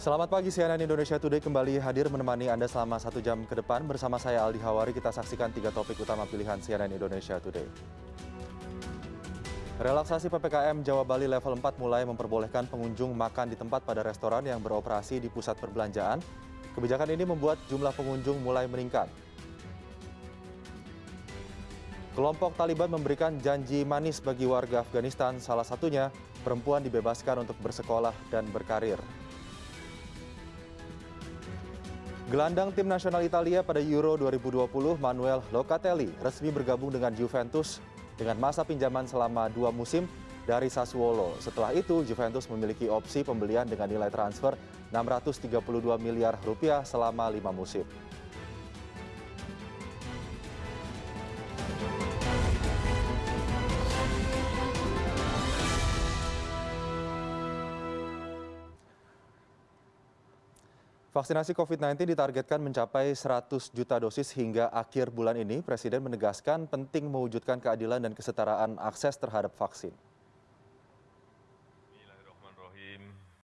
Selamat pagi CNN Indonesia Today kembali hadir menemani Anda selama satu jam ke depan. Bersama saya Aldi Hawari kita saksikan tiga topik utama pilihan CNN Indonesia Today. Relaksasi PPKM Jawa Bali level 4 mulai memperbolehkan pengunjung makan di tempat pada restoran yang beroperasi di pusat perbelanjaan. Kebijakan ini membuat jumlah pengunjung mulai meningkat. Kelompok Taliban memberikan janji manis bagi warga Afghanistan, salah satunya perempuan dibebaskan untuk bersekolah dan berkarir. Gelandang tim nasional Italia pada Euro 2020, Manuel Locatelli, resmi bergabung dengan Juventus dengan masa pinjaman selama dua musim dari Sassuolo. Setelah itu, Juventus memiliki opsi pembelian dengan nilai transfer 632 miliar rupiah selama lima musim. Vaksinasi COVID-19 ditargetkan mencapai 100 juta dosis hingga akhir bulan ini. Presiden menegaskan penting mewujudkan keadilan dan kesetaraan akses terhadap vaksin.